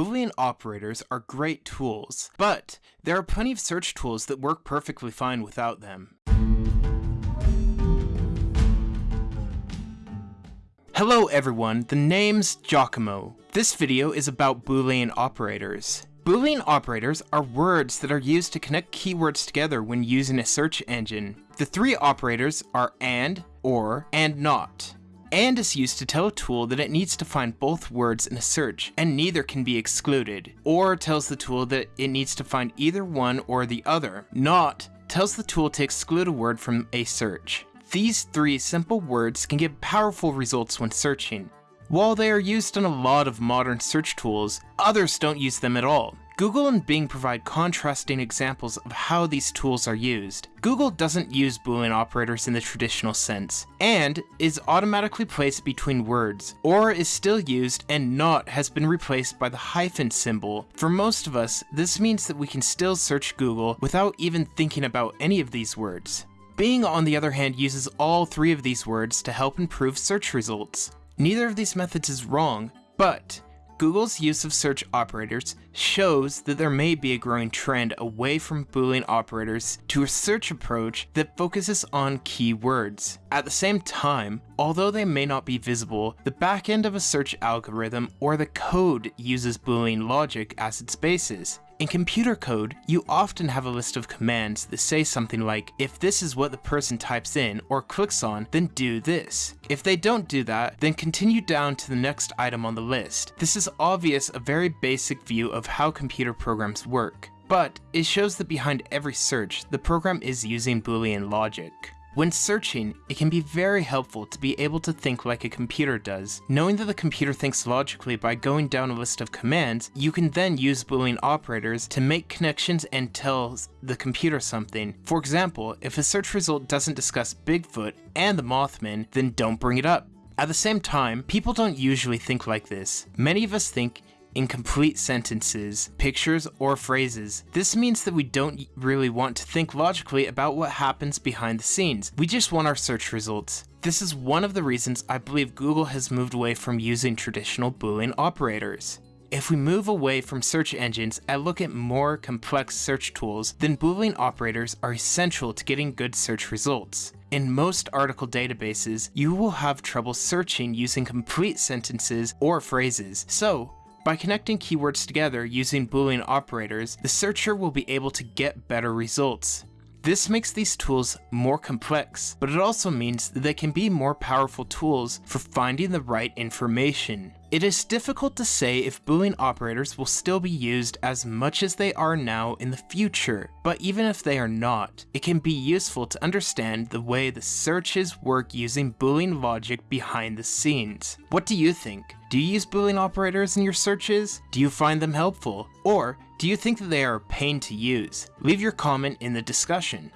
Boolean operators are great tools, but there are plenty of search tools that work perfectly fine without them. Hello everyone, the name's Giacomo. This video is about Boolean operators. Boolean operators are words that are used to connect keywords together when using a search engine. The three operators are AND, OR, and NOT. AND is used to tell a tool that it needs to find both words in a search, and neither can be excluded. OR tells the tool that it needs to find either one or the other. NOT tells the tool to exclude a word from a search. These three simple words can give powerful results when searching. While they are used in a lot of modern search tools, others don't use them at all. Google and Bing provide contrasting examples of how these tools are used. Google doesn't use Boolean operators in the traditional sense, and is automatically placed between words, or is still used and not has been replaced by the hyphen symbol. For most of us, this means that we can still search Google without even thinking about any of these words. Bing, on the other hand, uses all three of these words to help improve search results. Neither of these methods is wrong, but Google's use of search operators shows that there may be a growing trend away from Boolean operators to a search approach that focuses on keywords. At the same time, although they may not be visible, the backend of a search algorithm or the code uses Boolean logic as its basis. In computer code, you often have a list of commands that say something like, if this is what the person types in or clicks on, then do this. If they don't do that, then continue down to the next item on the list. This is obvious a very basic view of how computer programs work, but it shows that behind every search, the program is using Boolean logic. When searching, it can be very helpful to be able to think like a computer does. Knowing that the computer thinks logically by going down a list of commands, you can then use Boolean operators to make connections and tell the computer something. For example, if a search result doesn't discuss Bigfoot and the Mothman, then don't bring it up. At the same time, people don't usually think like this. Many of us think incomplete sentences, pictures, or phrases. This means that we don't really want to think logically about what happens behind the scenes. We just want our search results. This is one of the reasons I believe Google has moved away from using traditional Boolean operators. If we move away from search engines and look at more complex search tools, then Boolean operators are essential to getting good search results. In most article databases, you will have trouble searching using complete sentences or phrases, so by connecting keywords together using Boolean operators, the searcher will be able to get better results. This makes these tools more complex, but it also means that they can be more powerful tools for finding the right information. It is difficult to say if Boolean operators will still be used as much as they are now in the future, but even if they are not, it can be useful to understand the way the searches work using Boolean logic behind the scenes. What do you think? Do you use Boolean operators in your searches? Do you find them helpful? Or do you think that they are a pain to use? Leave your comment in the discussion.